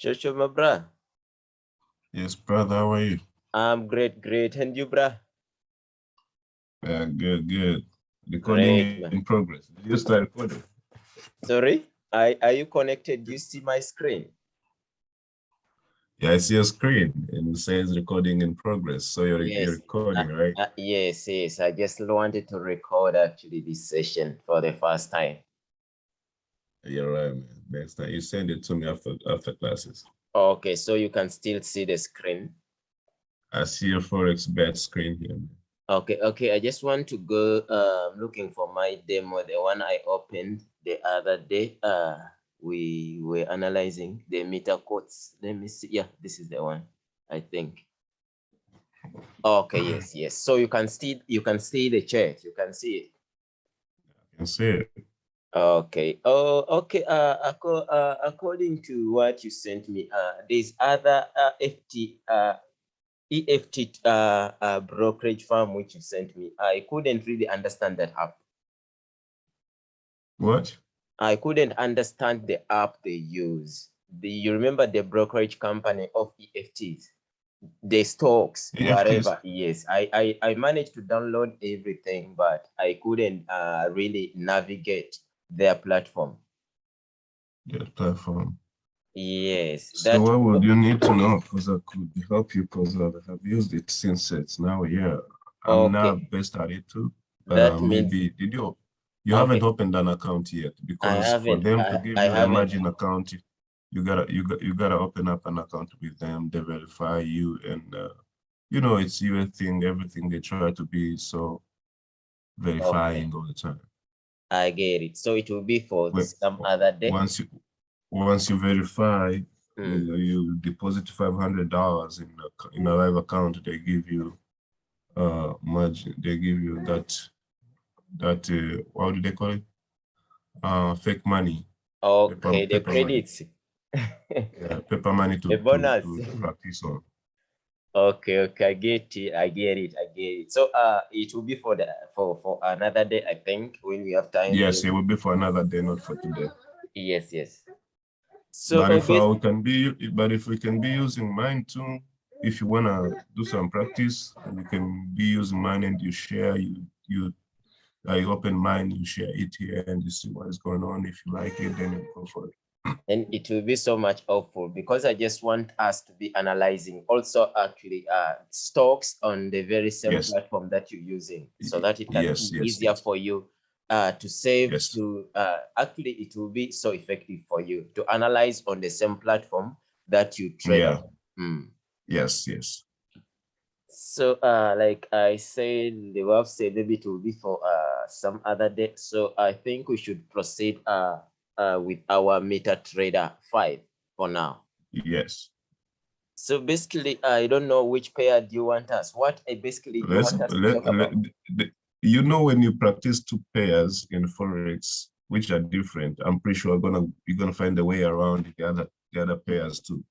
Shosho, my bra. Yes, brother, how are you? I'm great, great. And you, bra? Yeah, good, good. Recording Great, in progress. Did you start recording? Sorry, are, are you connected? Do you see my screen? Yeah, I see your screen and it says recording in progress. So you're, Yes. you're recording, right? Uh, yes, yes. I just wanted to record actually this session for the first time. You're right, man. Next time you send it to me after after classes. Okay, so you can still see the screen. I see a Forex bet screen here. man. Okay, okay. I just want to go um looking for my demo, the one I opened the other day. Uh we were analyzing the MetaQuotes. Let me see. Yeah, this is the one, I think. Okay, yes, yes. So you can see you can see the chart, you can see it. I can see it. Okay. Oh, okay. Uh, uh, according to what you sent me, uh, there's other uh, FT, uh, EFT uh, uh, brokerage firm which you sent me. I couldn't really understand that app. What? I couldn't understand the app they use. The, you remember the brokerage company of EFTs, the stocks, EFTs. whatever. Yes, I, I I managed to download everything, but I couldn't uh, really navigate their platform. The platform. Yes, So what would you need to know? Because I could help you because I have used it since it's now a year. I'm now Okay. based at it too. That Uh, means- maybe did you you Okay. haven't opened an account yet because for them I- to give I you a margin account, you- gotta you got you gotta open up an account with them, they verify you and uh, you know it's your thing, everything they try to be so verifying all the time. I get it. So it will be for Wait, some other day. Once you once you verify, Mm, you, you deposit five hundred dollars in a, in a live account, they give you uh margin, they give you that that uh, what do they call it? Uh fake money. Okay, the paper credits. Yeah, paper money to, The bonus. to, to practice on. Okay, okay, I get it. I get it. I get it. So uh it will be for the for for another day, I think, when we have time. Yes, it will be for another day, not for today. Yes, yes. So but if we can be, but if we can be using mine too, if you wanna do some practice, you can be using mine and you share, you you. I open mine, you share it here, and you see what is going on. If you like it, then you go for it. and it will be so much helpful because I just want us to be analyzing also actually uh stocks on the very same Yes. platform that you're using so that it can yes, be yes, easier for you uh to save to uh actually it will be so effective for you to analyze on the same platform that you trade Yeah. Mm. Yes, yes. So uh like I said the website maybe it will be for uh some other day. So I think we should proceed uh uh with our MetaTrader 5 for now. Yes. So basically, I don't know which pair do you want us? What I basically you Let's want us let, let- the- you know when you practice two pairs in forex, which are different, I'm pretty sure gonna you're gonna find a way around the other the other pairs too.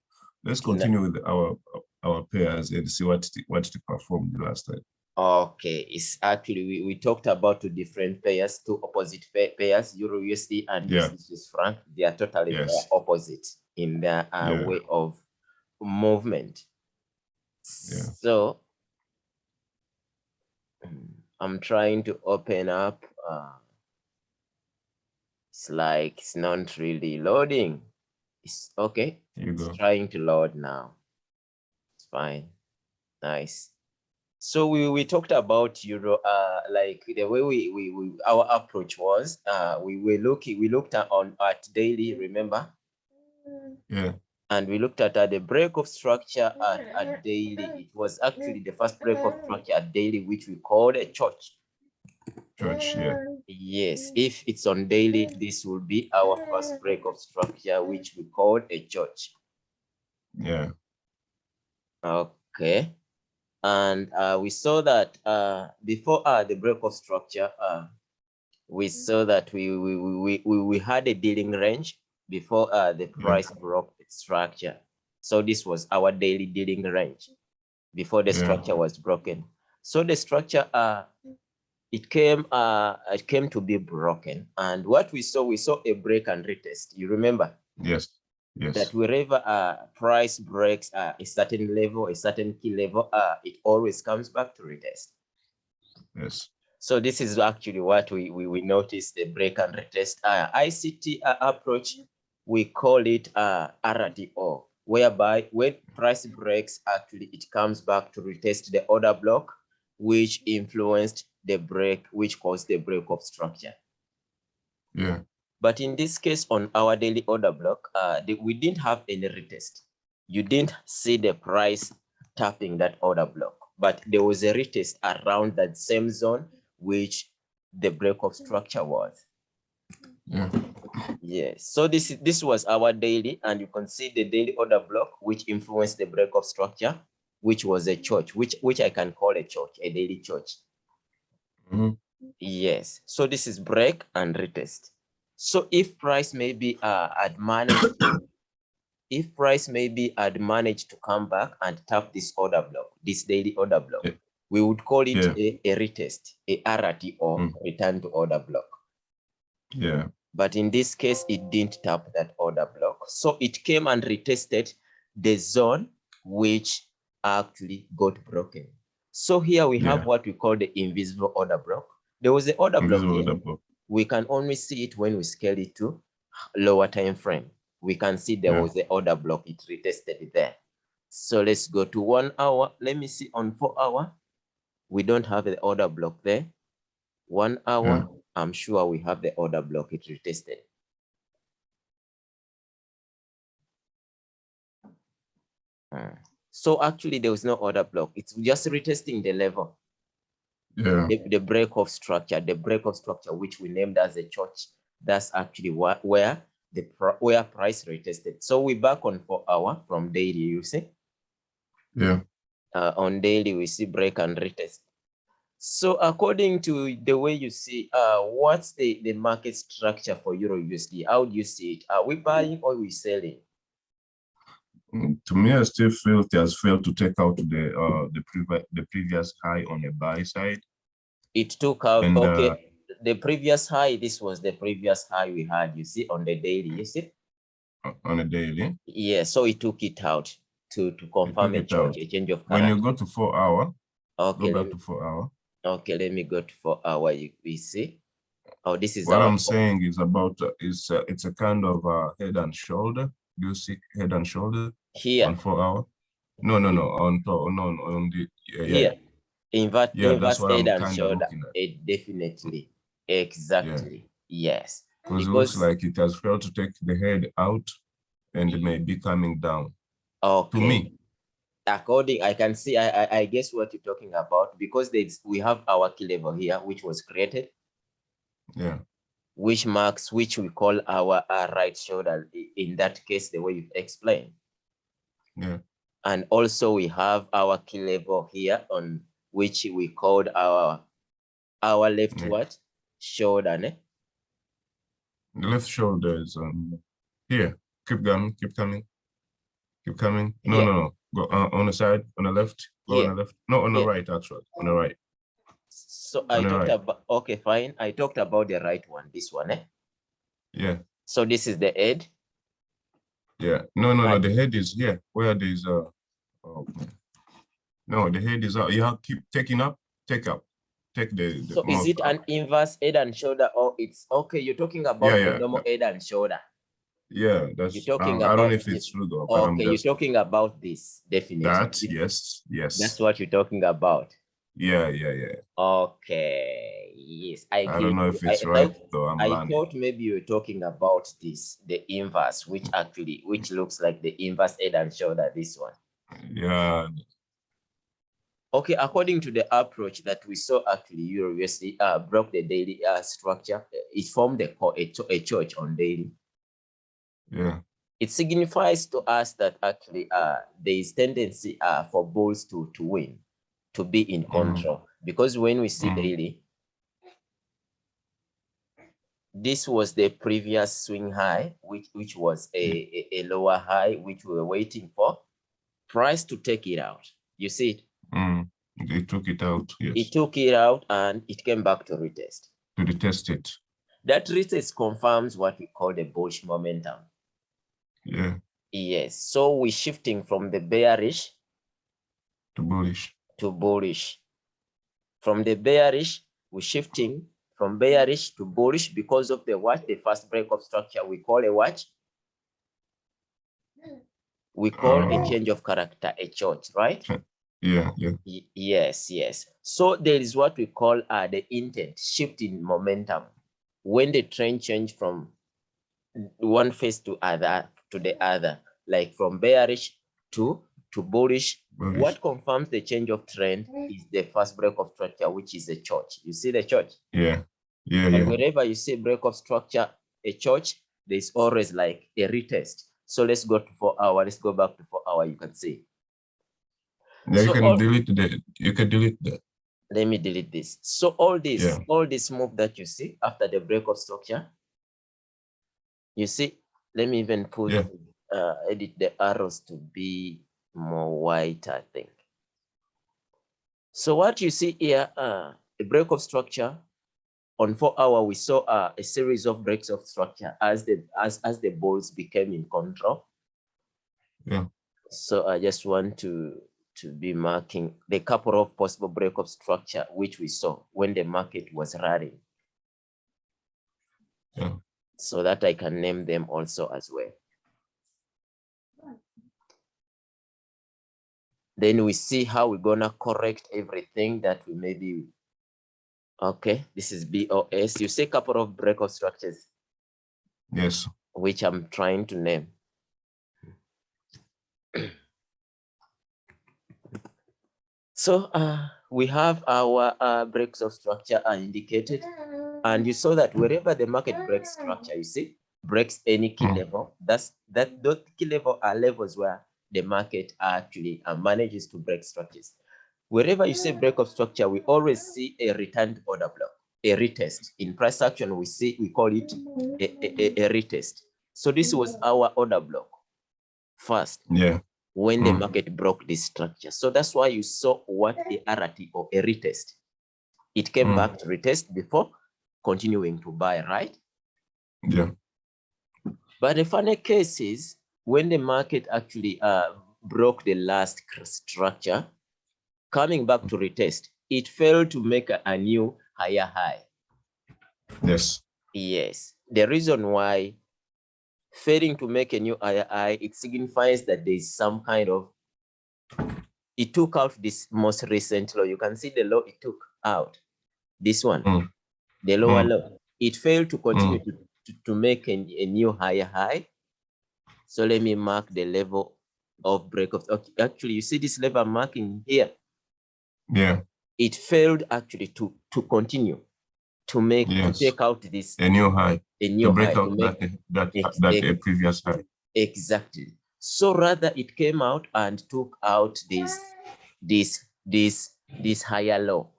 Let's No. continue with our our pairs and see what what it performed last time. Okay, it's actually we, we talked about two different pairs, two opposite pa- pairs, Euro USD and Yeah. Swiss franc. They are totally Yes. opposite in their uh, Yeah. way of movement. Yeah. So mm, I'm trying to open up. Uh, it's like it's not really loading. It's okay. It's trying to load now. It's fine. Nice. So we, we talked about Euro, uh, like the way we, we, we our approach was, uh, we were looking, we looked at on at daily, remember? Yeah. And we looked at uh, the break of structure at, at daily. It was actually the first break of structure at daily, which we called a church. Church. Yeah. Yes, if it's on daily, this will be our first break of structure, which we called a church. Yeah. Okay. And uh, we saw that uh, before uh, the break of structure, uh, we saw that we, we, we, we, we had a dealing range before uh, the price broke its structure. So this was our daily dealing range before the Yeah. structure was broken. So the structure, uh, it came, uh, it came to be broken. And what we saw, we saw a break and retest. You remember Yes. Yes. that wherever uh, price breaks uh, a certain level, a certain key level, uh, it always comes back to retest. Yes. So this is actually what we, we, we noticed the break and retest. Uh, ICT uh, approach, we call it uh, RTO, whereby when price breaks, actually it comes back to retest the order block, which influenced the break, which caused the break of structure. Yeah. But in this case, on our daily order block, uh, the, we didn't have any retest. You didn't see the price tapping that order block, but there was a retest around that same zone, which the break of structure was. Yeah. Yes, so this, this was our daily, and you can see the daily order block, which influenced the break of structure, which was a church, which, which I can call a church, a daily church. Mhm. Yes, so this is break and retest. So if price maybe uh, had managed, if price maybe had managed to come back and tap this order block, this daily order block, Yeah. we would call it Yeah. a, a retest, a RT or Mm. return to order block. Yeah. But in this case, it didn't tap that order block. So it came and retested the zone which actually got broken. So here we have Yeah. what we call the invisible order block. There was the order block here. order block. We can only see it when we scale it to lower time frame. We can see there Yeah. was the order block, it retested there. So let's go to one hour. Let me see on four hour. We don't have the order block there. One hour, I'm sure we have the order block, it retested. Uh, So actually there was no order block. It's just retesting the level, Yeah. the, the break of structure, the break of structure, which we named as a church. That's actually what, where the where price retested. So we back on four hour from daily, you see. Yeah. uh, on daily we see break and retest. So according to the way you see, uh, what's the, the market structure for Euro USD? How do you see it? Are we buying or we selling? Mm, To me, I still feel it has failed to take out the uh the previous the previous high on the buy side. It took out, And, okay, uh, the previous high, this was the previous high we had, you see, on the daily, you see? on a daily. Yeah, so it took it out to, to confirm a change, a change of When you go to four hour, Okay, go back to four hour. okay, let me go to four hour, you, we see. Oh, this is What I'm saying is about uh, is uh, it's a kind of uh, head and shoulder. Do you see head and shoulder here. on four hour? No, no, no. On no, no, on the yeah, yeah. Here, invert, Yeah, inverse that's what I'm head and shoulder, it definitely, exactly, yes. Because it looks like it has failed to take the head out and it may be coming down. Okay. To me, According, I can see, I, I, I guess what you're talking about, because there's, we have our key level here, which was created, yeah, which marks, which we call our, uh right shoulder, in that case, the way you've explained. yeah, And also we have our key level here on which we called our, our left Yeah. what? Shoulder, ne? the left shoulder is um here. Keep going, keep coming, keep coming. No, Yeah. no, no. Go uh, on the side, on the left. Go Yeah. on the left. No, on the right, actually, on the right. So I On the talked right. about, okay, fine. I talked about the right one, this one, eh? Yeah, So this is the head. yeah. No, no, no. The head is here. Where there's uh, oh, no, the head is out. You have to keep taking up, take up, take the. the So is it an up. inverse head and shoulder or it's, okay, you're talking about Yeah, the yeah, normal head and shoulder. Yeah, that's. You're talking um, I don't know if it's true though, Okay, you're talking about this, definitely. that. Yes, yes. That's what you're talking about. Yeah, yeah, yeah. Okay, yes. I, I don't know you. if it's thought- right though. I'm I learning. thought maybe you were talking about this, the inverse, which actually, which looks like the inverse head and shoulder, this one. Yeah, Okay, according to the approach that we saw actually, Euro USD uh, broke the daily uh, structure. It formed a, a, a church on daily. yeah, It signifies to us that actually uh, there is tendency uh, for bulls to, to win, to be in Mhm. control. Because when we see Mhm. daily, this was the previous swing high, which, which was a, a, a lower high, which we were waiting for price to take it out. You see it? Mm, they took it out. Yes. It took it out and it came back to retest. to retest it. That retest confirms what we call the bullish momentum. Yeah. Yes. So we're shifting from the bearish To bullish. to bullish. From the bearish, we're shifting from bearish to bullish because of the what? The first break of structure we call a what? We call a Oh. change of character, a church, right? Yeah. Yeah. Y- Yes, yes. So there is what we call uh, the intent, shift in momentum. When the trend change from one phase to other to the other, like from bearish to to bullish. Bullish. What confirms the change of trend is the first break of structure, which is a church. You see the church? Yeah. Yeah. And Yeah. wherever you see break of structure, a church, there's always like a retest. So let's go to four hour. Let's go back to four hour. You can see. You So can all- delete the. You can delete that. let me delete this. So all this, Yeah. all this move that you see after the break of structure, you see, let me even put, Yeah. uh, edit the arrows to be more white, I think. So what you see here, uh, a break of structure on four hour, we saw uh, a series of breaks of structure as the, as, as the balls became in control. Yeah. So I just want to to be marking the couple of possible break of structure which we saw when the market was running. Yeah. So that I can name them also as well. Then we see how we're gonna correct everything that we maybe. Okay, this is BOS. You see a couple of break of structures Yes. which I'm trying to name. So uh, we have our uh, breaks of structure are indicated, and you saw that wherever the market breaks structure, you see, breaks any key Mm. level, that's that those key level are levels where the market actually uh, manages to break structures. Wherever you see break of structure, we always see a returned order block, a retest. In price action, we see we call it a, a, a- a retest. So this was our order block first Yeah. When the Mm. market broke this structure. So that's why you saw what a RT or a retest. It came Mm. back to retest before continuing to buy, right? Yeah. But the funny case is when the market actually uh, broke the last structure, coming back to retest, it failed to make a, a new higher high. Yes. Yes, the reason why failing to make a new higher it signifies that there is some kind of, it took out this most recent low. You can see the low it took out, this one, Mm. the lower Mm. low. It failed to continue to, to, to make a, a new higher high. So let me mark the level of break of, okay, actually, you see this level marking here. Yeah. It failed actually to, to continue, to make, to take out this, A new high. a To new break high, to out that that that a previous high. Exactly. So rather it came out and took out this, this, this, this higher low.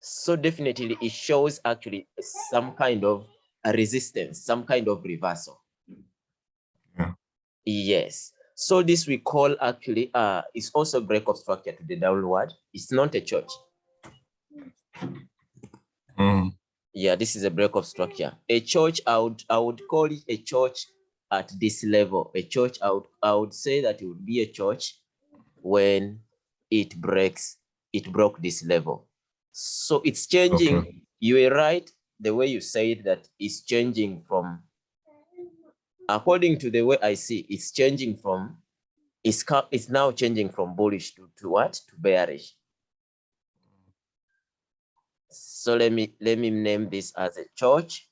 So definitely it shows actually some kind of a resistance, some kind of reversal. Yeah. Yes. So this we call actually, uh, it's also break of structure to the downward. It's not a church. Mm. Yeah, this is a break of structure. A church, I would, I would call it a church at this level. A church, I would, I would say that it would be a church when it breaks, it broke this level. So it's changing. You were right, the way you said that it's changing from, according to the way I see, it's changing from, it's, it's now changing from bullish to, to what? To bearish. So let me let me name this as a church.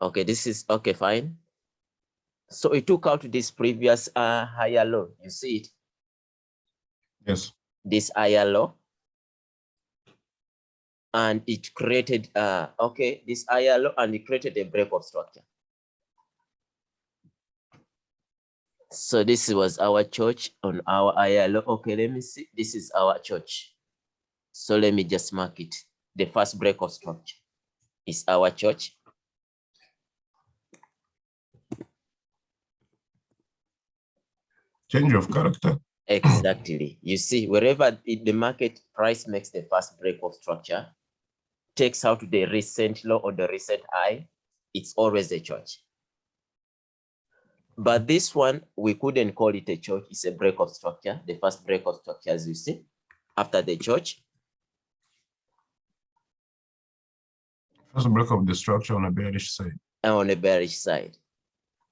Okay, this is okay, fine. So it took out this previous uh, higher low. You see it, Yes. this higher low. And it created uh okay, this higher low and it created a break of structure. So this was our church on our ILO. Okay, let me see. This is our church. So let me just mark it. The first break of structure is our church. Change of character. Exactly. You see, wherever it- the market price makes the first break of structure, takes out the recent low or the recent high, it's always a church. But this one, we couldn't call it a church. It's a break of structure, the first break of structure, as you see, after the church. First break of the structure on a bearish side. and on the bearish side.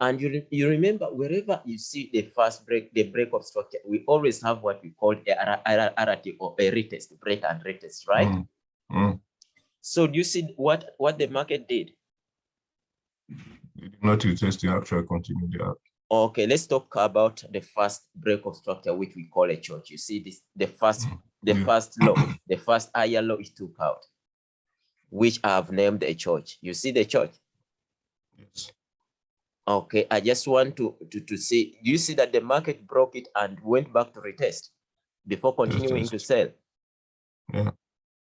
And you, re- you remember wherever you see the first break, the break of structure, we always have what we call a RRT or a retest, break and retest, right? Mm, mm. So do you see what, what the market did? They did not retest the actual continue there. Okay, let's talk about the first break of structure, which we call a church. You see this, the first, the Yeah. first law, the first higher law is took out, which I have named a church. You see the church? Yes. Okay, I just want to, to, to see, do you see that the market broke it and went back to retest before continuing to sell? Yeah.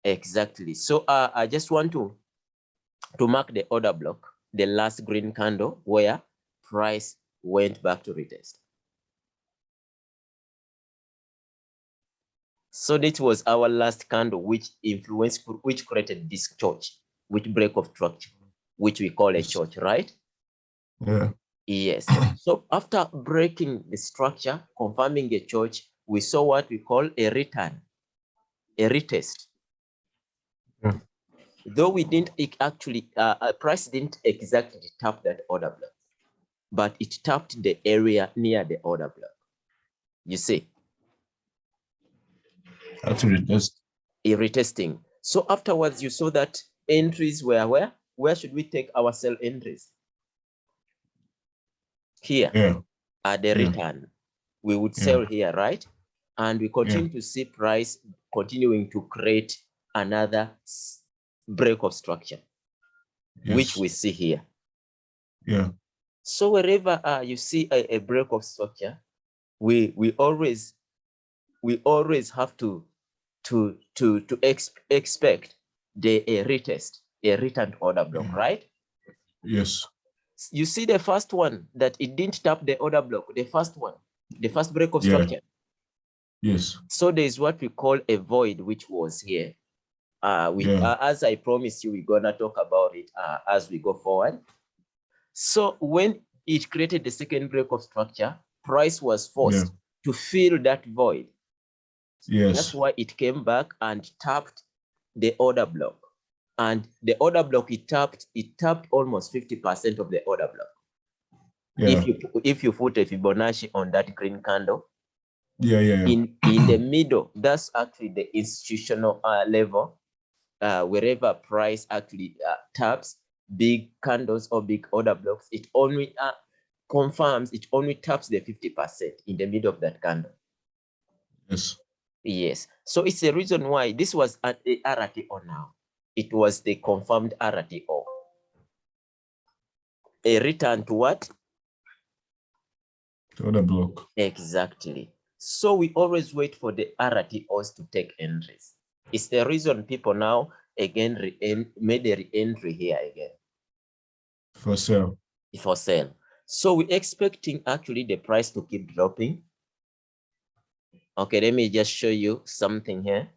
Exactly. So uh, I just want to, to mark the order block, the last green candle where price went back to retest. So that was our last candle, which influenced, which created this church, which break of structure, which we call a church, right? Yeah. Yes. So after breaking the structure, confirming a church, we saw what we call a return, a retest. Yeah. Though we didn't actually, uh, uh, price didn't exactly tap that order block, but it tapped the area near the order block. You see, Actually, just a retesting. So afterwards, you saw that entries were where? Where should we take our sell entries? Here. yeah. at the Yeah. return. We would Yeah. sell here, right? And we continue to see price continuing to create another break of structure, which we see here. Yeah. So wherever uh, you see a, a break of structure, we we always we always have to to to to ex expect the a retest, a return order block, Yeah. right? Yes. You see the first one that it didn't tap the order block, the first one, the first break of Yeah. structure. Yes. So there is what we call a void, which was here. Uh, we, Yeah. uh, as I promised you, we're gonna talk about it uh, as we go forward. So when it created the second break of structure, price was forced to fill that void. Yes. That's why it came back and tapped the order block. And the order block it tapped, it tapped almost 50% of the order block. Yeah. If you if you put a Fibonacci on that green candle, Yeah. Yeah. Yeah. in in the middle that's actually the institutional uh, level uh, wherever price actually uh, taps big candles or big order blocks it only uh, confirms it only taps the 50 percent in the middle of that candle Yes. yes so it's the reason why this was at a rto now it was the confirmed rto a return to what The other block. Exactly. So we always wait for the RTOs to take entries. It's the reason people now again re- made a re-entry here again For sale. for sale. So we're expecting actually the price to keep dropping. Okay, let me just show you something here.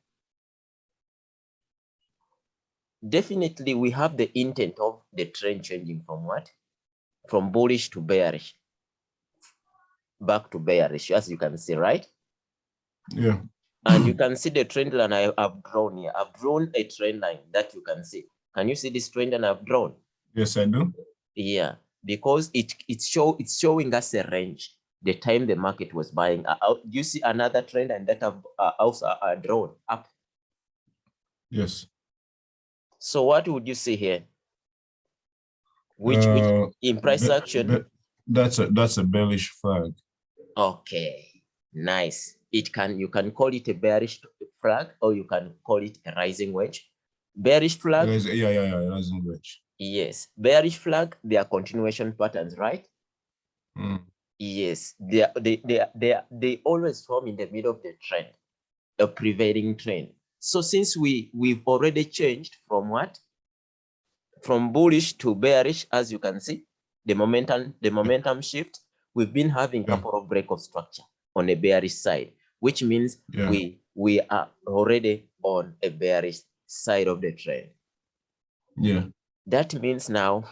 Definitely, we have the intent of the trend changing from what? From bullish to bearish. Back to bearish, as you can see, right? Yeah. And you can see the trend line I have drawn here. I've drawn a trend line that you can see. Can you see this trend line I've drawn? Yes, I do. Yeah, because it it show it's showing us a range. The time the market was buying. Uh, uh, do you see another trend and that I've uh, also uh, drawn up? Yes. So what would you see here? Which, which Uh, in price action? that- That's a that's a bearish flag. Okay, nice. It can you can call it a bearish flag or you can call it a rising wedge. Bearish flag, Yes, yeah, yeah, yeah. Rising wedge. yes. Bearish flag, they are continuation patterns, right? Mm, Yes, they, are- they, they, are- they, are- they always form in the middle of the trend, a prevailing trend. So since we, we've already changed from what? From bullish to bearish, as you can see, the momentum, the momentum shift, we've been having a Yeah. couple of break of structure on the bearish side, which means Yeah. we, we are already on a bearish side of the trend. Yeah. That means now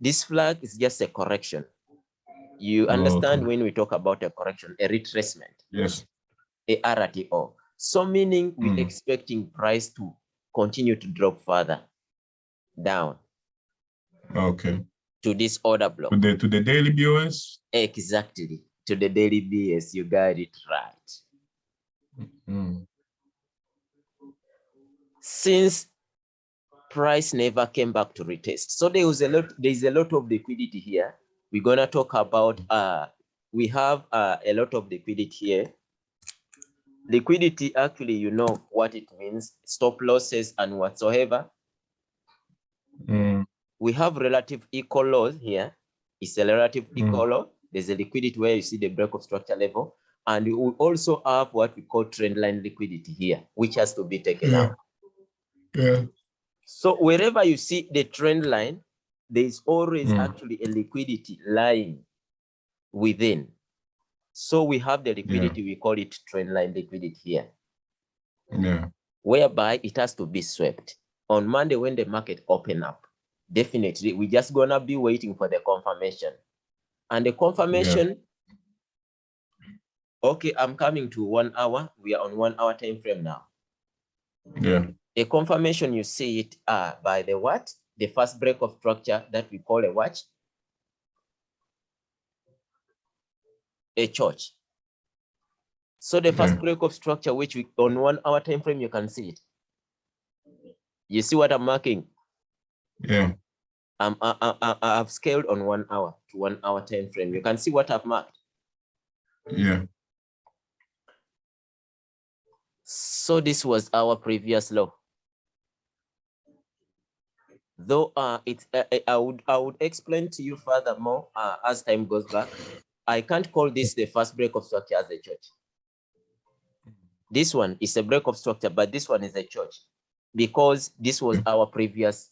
this flag is just a correction. You Oh, understand okay. when we talk about a correction, a retracement, Yes. a RTO. So meaning we're Mm. expecting price to continue to drop further down Okay. to this order block. To the to the daily BOS. Exactly. To the daily BS, you got it right. Mm. Since price never came back to retest. So there was a lot, there's a lot of liquidity here. We're gonna talk about uh we have uh, a lot of liquidity here. Liquidity, actually, you know what it means, stop losses and whatsoever. Mm. We have relative equal lows here. It's a relative Mm. equal low. There's a liquidity where you see the break of structure level. And we will also have what we call trend line liquidity here, which has to be taken Yeah. out. Yeah. So wherever you see the trend line, there is always Mm. actually a liquidity lying within. So we have the liquidity, we call it trend line liquidity here, Yeah. whereby it has to be swept. On Monday, when the market open up, definitely we're just gonna be waiting for the confirmation. And the confirmation, okay, I'm coming to one hour. We are on one hour time frame now. Yeah. A confirmation, you see it uh, by the what? The first break of structure that we call a watch. A church. So the first Yeah. break of structure, which we on one hour time frame, you can see it. You see what I'm marking? Yeah. Um, I, I, I, I've scaled on one hour to one hour time frame. You can see what I've marked. Yeah. So this was our previous law. Though uh, it, uh, uh, I would I would explain to you furthermore uh, as time goes back. I can't call this the first break of structure as a church. This one is a break of structure, but this one is a church because this was our previous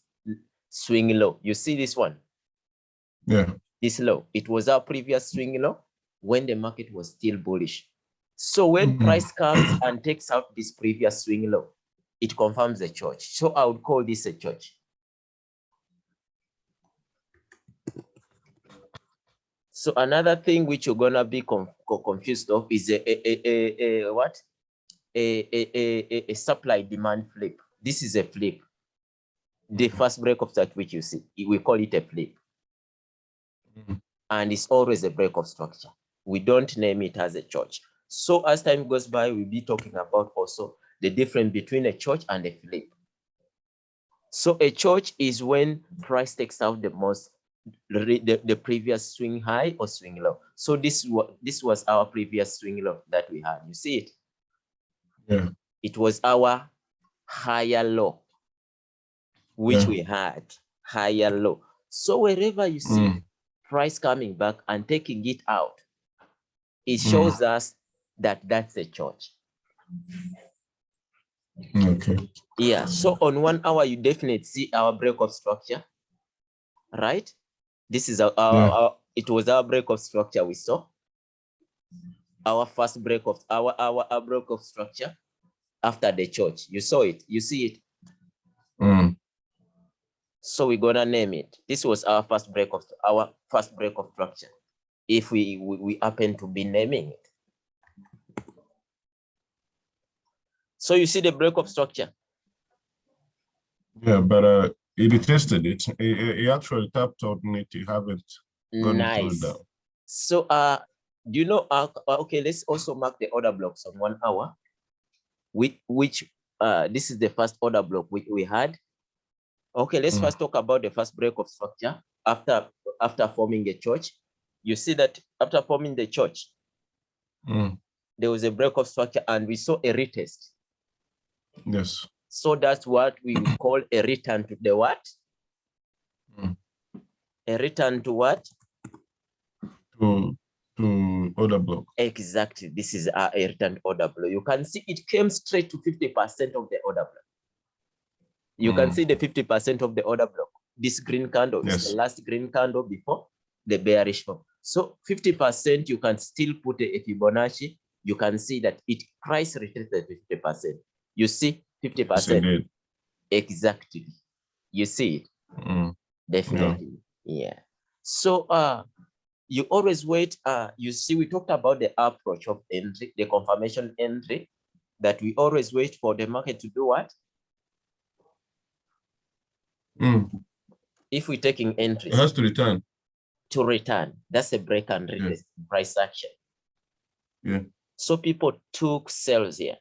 swing low. You see this one, Yeah. this low. It was our previous swing low when the market was still bullish. So when Mhm. price comes and takes out this previous swing low, it confirms the church. So I would call this a church. So another thing which you're gonna be confused of is a, a, a, a, what? A, a, a, a- supply demand flip. This is a flip. The first break of that which you see, we call it a flip. Mhm. And it's always a break of structure. We don't name it as a church. So as time goes by, we'll be talking about also the difference between a church and a flip. So a church is when price takes out the most the, the, previous swing high or swing low. So this was this was our previous swing low that we had. You see it? Yeah. It was our higher low, which Yeah. we had higher low. So wherever you see Mm. price coming back and taking it out, it Mm. shows us that that's a church. Okay. Yeah. So on one hour, you definitely see our break of structure, right? This is our, our, Yeah. our- it was our break of structure we saw. Our first break of our our, our break of structure after the church. You saw it, you see it. Mm. So we're gonna name it. This was our first break of our first break of structure. If we we, we happen to be naming it. So you see the break of structure. Yeah, but uh, it tested it. It, it it actually tapped on it. You haven't gone Nice. down. So uh do you know uh, uh, okay let's also mark the order blocks on one hour which which uh this is the first order block which we had okay let's Mm. first talk about the first break of structure after after forming a church you see that after forming the church Mm. there was a break of structure and we saw a retest Yes. so that's what we call a return to the what Mm. a return to what To to order block. Exactly. This is a, a return order block. You can see it came straight to 50% of the order block. You can Mm. see the 50% of the order block. This green candle is the last green candle before the bearish one. So 50%, you can still put a Fibonacci. You can see that it price retreated 50%. You see 50%. Exactly. You see it. Mm, Definitely. Yeah. So uh you always wait. Uh you see, we talked about the approach of entry, the confirmation entry, that we always wait for the market to do what? mm. If we're taking entries It has to return. to return, that's a break and Yeah. price action. Yeah. So people took sales here.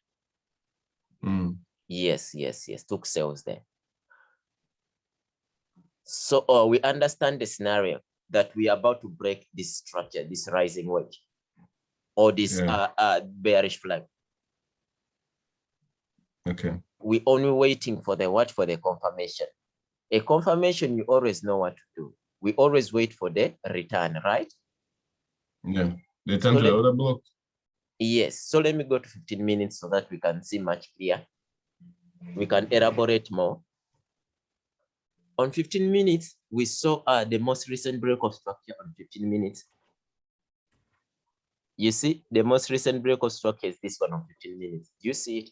Mm, Yes, yes, yes, took sales there. So uh, we understand the scenario that we are about to break this structure, this rising wedge, or this Yeah. uh, uh, bearish flag. Okay. We only waiting for the what for the confirmation. A confirmation, you always know what to do. We always wait for the return, right? Yeah. Return to the order block. Yes. So let me go to 15 minutes so that we can see much clear. We can elaborate more. On 15 minutes, we saw uh, the most recent break of structure on 15 minutes. You see, the most recent break of structure is this one on 15 minutes. Do you see it?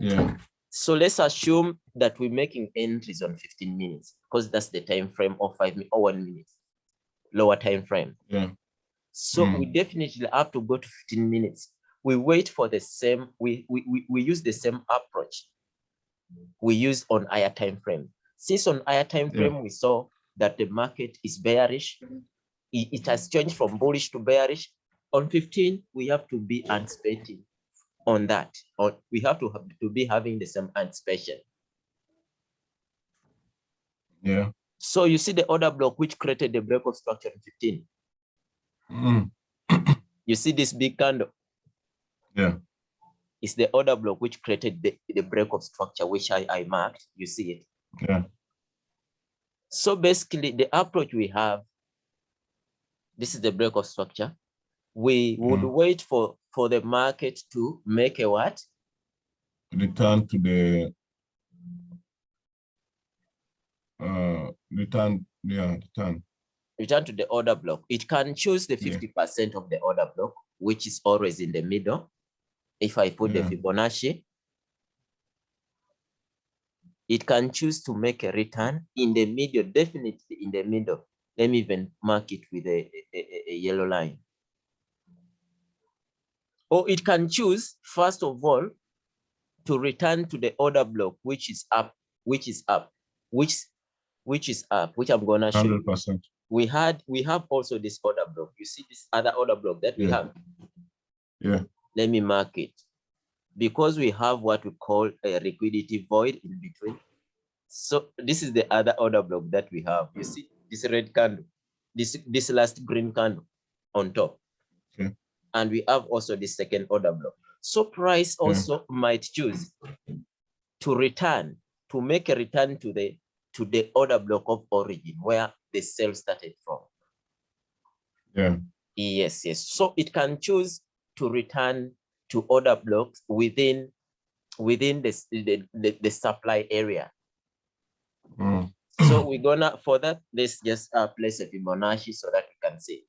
Yeah. So let's assume that we're making entries on 15 minutes because that's the time frame of five or one minute, lower time frame. Yeah. So hmm. we definitely have to go to 15 minutes. We wait for the same, we, we, we, we use the same approach we use on higher time frame. Since on higher time Yeah. frame, we saw that the market is bearish. It, it has changed from bullish to bearish. On 15, we have to be anticipating on that, or we have to have to be having the same anticipation. Yeah. So you see the order block which created the break of structure on 15. Mm, You see this big candle. yeah. It's the order block which created the, the break of structure, which I, I marked. You see it. Yeah. So basically, the approach we have, this is the break of structure. We would Mm. wait for for the market to make a what? Return to the uh return. Yeah. Return. Return to the order block. It can choose the 50% of the order block, which is always in the middle. If I put Yeah. the Fibonacci, it can choose to make a return in the middle, definitely in the middle. Let me even mark it with a, a, a- a yellow line. Or it can choose, first of all, to return to the order block, which is up, which is up, which which is up, which I'm gonna show. you. We had we have also this order block. You see this other order block that we Yeah. have. Yeah. Let me mark it. Because we have what we call a liquidity void in between. So this is the other order block that we have. You see this red candle, this this last green candle on top. Okay. And we have also the second order block. So price Yeah. also might choose to return, to make a return to the to the order block of origin where the sell started from. Yeah. Yes, yes. So it can choose to return to order blocks within within the, the, the, the supply area. Mm, So we're gonna for that, let's just uh, place a Fibonacci so that we can see.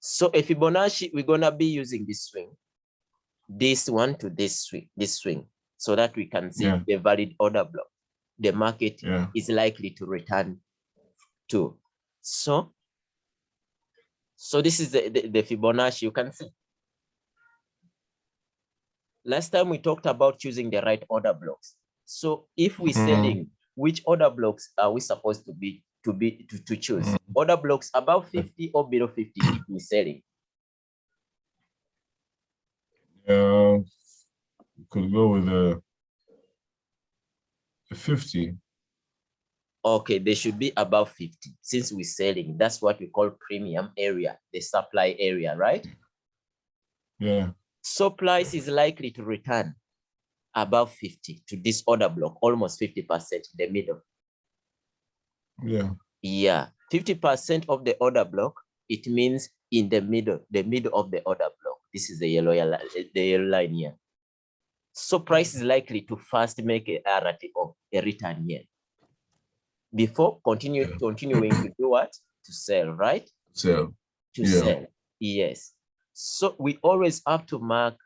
So a Fibonacci, we're gonna be using this swing, this one to this swing, this swing, so that we can see Yeah. the valid order block the market yeah. is likely to return to. So, so this is the, the, the Fibonacci you can see. Last time we talked about choosing the right order blocks. So if we're mm. selling, which order blocks are we supposed to be to be to, to choose? Mm. Order blocks above 50 or below 50 if we're selling. Yeah, could go with the 50. Okay, they should be above 50 since we're selling. That's what we call premium area, the supply area, right? Yeah. Supplies is likely to return above 50 to this order block, almost 50% in the middle. Yeah. Yeah. 50% of the order block, it means in the middle, the middle of the order block. This is the yellow, the yellow line here. So price is likely to first make a RTO a return here. Before continue continuing to do what? To sell, right? So, To Yeah. sell. Yes. So we always have to mark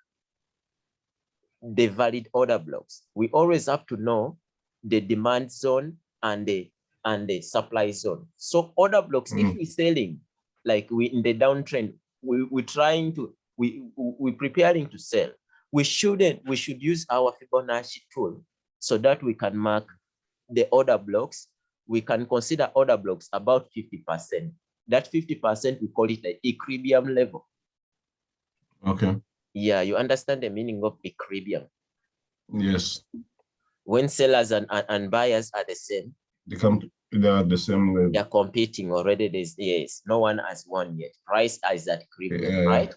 the valid order blocks. We always have to know the demand zone and the and the supply zone. So order blocks, if Mm. we're selling, like we in the downtrend, we, we're trying to, we, we- we're preparing to sell. We shouldn't, we should use our Fibonacci tool so that we can mark the order blocks. We can consider order blocks about 50%. That 50%, we call it the equilibrium level. okay, Yeah, you understand the meaning of equilibrium. yes, When sellers and, and, and buyers are the same, they come, they are the same level. they're competing already. There's yes, no one has won yet. Price is at equilibrium, Yeah, yeah. right?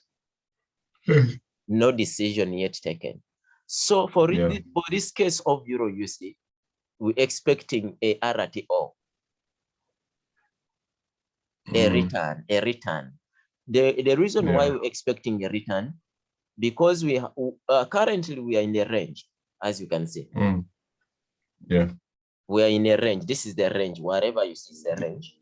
No decision yet taken. So for Yeah. thi- for this case of Euro USD, we're expecting a RTO, a Mm, return, a return. The, the reason why we're expecting a return, because we uh, currently we are in the range, as you can see. mm. Yeah, we are in a range. This is the range. Wherever you see is the range.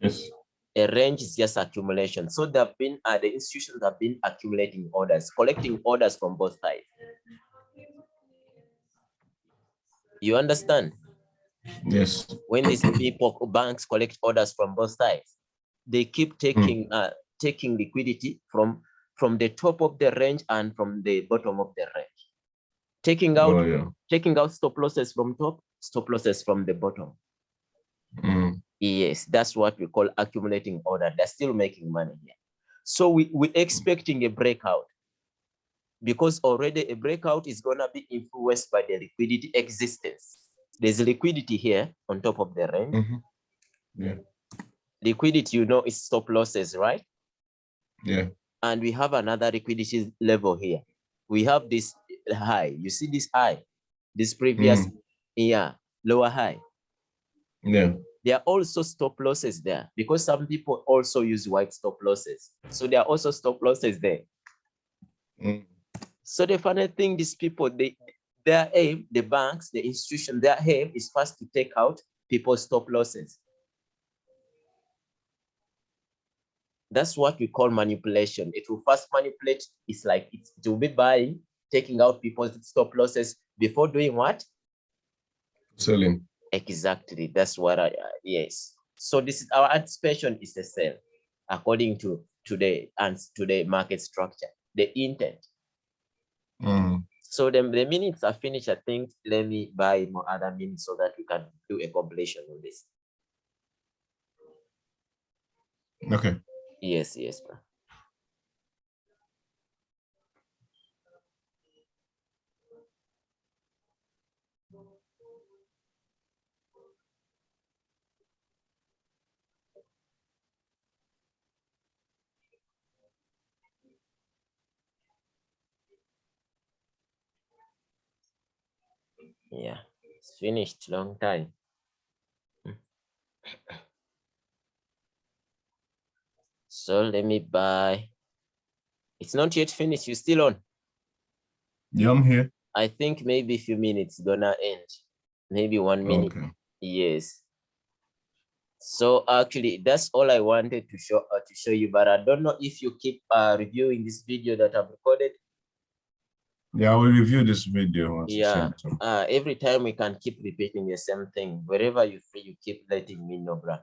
yes, A range is just accumulation. So there have been uh, the institutions have been accumulating orders, collecting orders from both sides. You understand? yes, When these people banks collect orders from both sides, they keep taking uh taking liquidity from from the top of the range and from the bottom of the range. Taking out oh, yeah. taking out stop losses from top, stop losses from the bottom. Mm, Yes, that's what we call accumulating order. They're still making money here. So we, we're expecting a breakout because already a breakout is gonna be influenced by the liquidity existence. There's liquidity here on top of the range. mhm. Yeah, Liquidity, you know, is stop losses, right? yeah, And we have another liquidity level here. We have this high. You see this high, this previous, yeah, lower high. yeah, there are also stop losses there because some people also use white stop losses. So there are also stop losses there. mm, So the funny thing, these people, they their aim, the banks, the institution, their aim is first to take out people's stop losses. That's what we call manipulation. It will first manipulate. It's like it will be buying, taking out people's stop losses before doing what? selling. Exactly. That's what I, uh, yes. So this is our anticipation is the sell according to today and today market structure, the intent. Mm, So the, the minutes are finished. I think let me buy more other minutes so that we can do a completion of this. okay, Yes, yes. bro. Yeah, it's finished long time. So let me buy. It's not yet finished. You still on? yeah, I'm here. I think maybe a few minutes gonna end. Maybe one minute. Okay, Yes. So actually, that's all I wanted to show uh, to show you. But I don't know if you keep uh, reviewing this video that I've recorded. Yeah, I will review this video. once Yeah. send it to. Uh, every time we can keep repeating the same thing. Wherever you feel, you keep letting me know, bruh,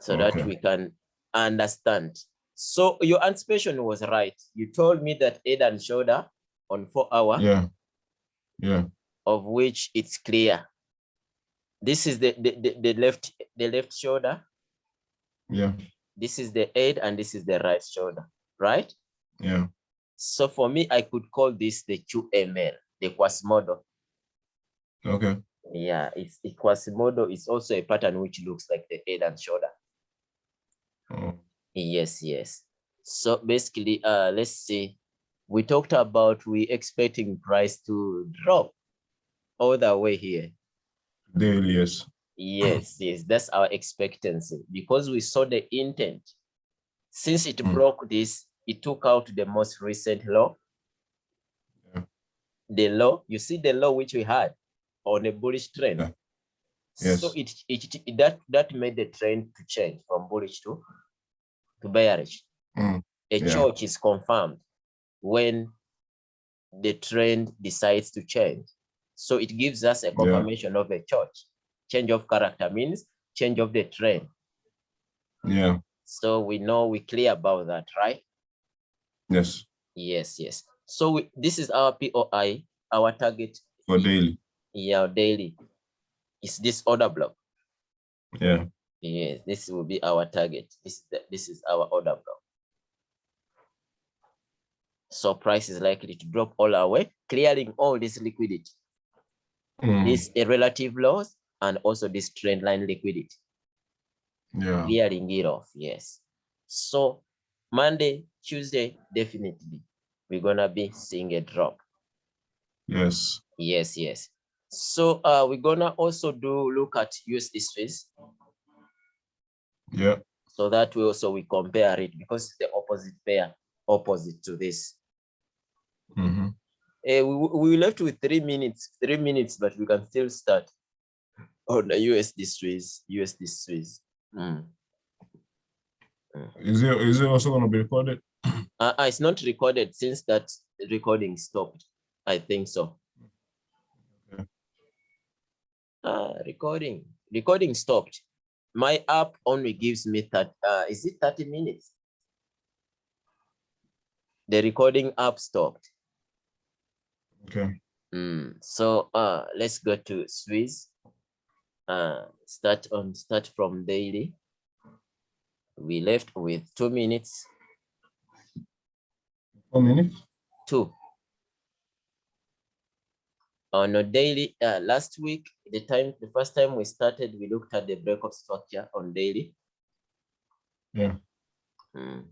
so that we can understand. So your anticipation was right. You told me that head and shoulder on four hour. Yeah, yeah, of which it's clear. This is the, the, the, the left the left shoulder. yeah, This is the head and this is the right shoulder, right? yeah. So for me, I could call this the QML, the Quasimodo. Okay, Yeah, it's the Quasimodo is also a pattern which looks like the head and shoulder. oh, Yes, yes. So basically, uh, let's see. We talked about we expecting price to drop all the way here. daily, yes. Yes, yes, that's our expectancy because we saw the intent. Since it Mm. broke this, it took out the most recent low. Yeah. The low, you see the law which we had on a bullish trend. Yeah. So Yes. it, it, it- that that made the trend to change from bullish to to bearish. Mm, A yeah. CHoCH is confirmed when the trend decides to change. So it gives us a confirmation of a CHoCH. Change of character means change of the trend. Yeah. So we know we clear about that, right? Yes. Yes, yes. So we, this is our POI, our target, For daily. yeah, daily. Is this order block? Yeah. Yes, this will be our target. This is this is our order block. So price is likely to drop all our way, clearing all this liquidity, Mm, this a relative loss, and also this trend line liquidity, yeah. clearing it off. Yes. So Monday, Tuesday, definitely we're gonna be seeing a drop. Yes. Yes, yes. So uh, we're gonna also do look at USD Swiss Yeah. so that we also we compare it because it's the opposite pair, opposite to this. hmm Eh, we, we we left with three minutes, three minutes, but we can still start on the USD Swiss, USD Swiss. Mm. Is it is it also gonna be recorded? Uh, uh, it's not recorded since that recording stopped. I think so. Okay. Uh, recording, recording stopped. My app only gives me that. Uh, is it 30 minutes? The recording app stopped. Okay. Mm, so uh let's go to Swiss. Uh start on start from daily. We left with two minutes, Minutes. two. On a daily, uh last week, the time the first time we started, we looked at the break of structure on daily. Yeah. Mm.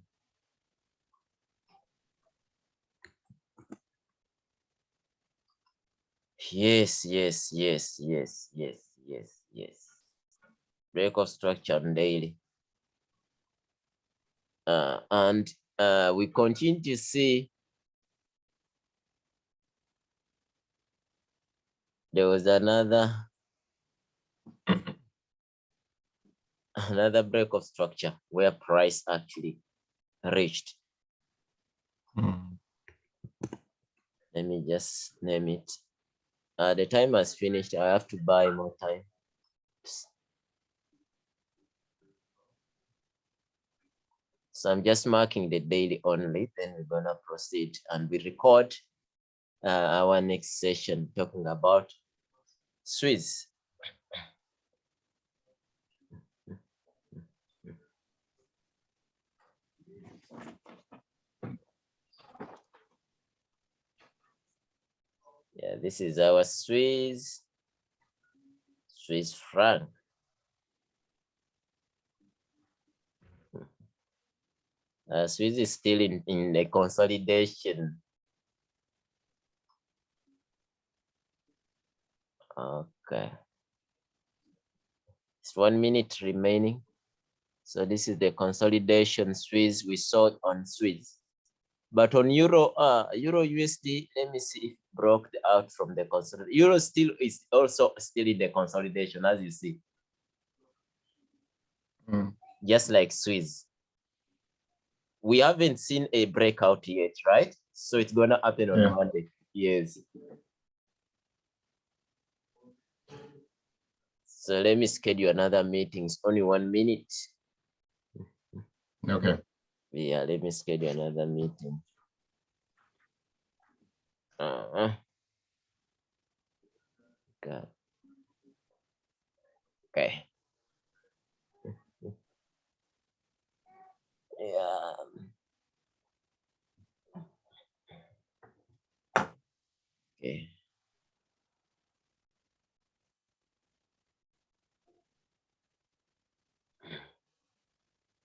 Yes, yes, yes, yes, yes, yes, yes. Break of structure on daily. Uh, and uh, we continue to see there was another another break of structure where price actually reached. Mm, Let me just name it. Uh, the time has finished. I have to buy more time. So I'm just marking the daily only, then we're gonna proceed and we record uh, our next session talking about Swiss. Yeah, this is our Swiss, Swiss franc. Uh, Swiss is still in, in the consolidation. Okay. It's one minute remaining. So this is the consolidation Swiss we saw on Swiss. But on Euro, uh, Euro USD, let me see if broke out from the consolidation. Euro still is also still in the consolidation, as you see, mm, just like Swiss. We haven't seen a breakout yet, right? So it's gonna happen on Yeah. Monday. Yes. So let me schedule another meeting. It's only one minute. Okay. Yeah, let me schedule another meeting. Uh-huh. God. Okay. Yeah. Okay.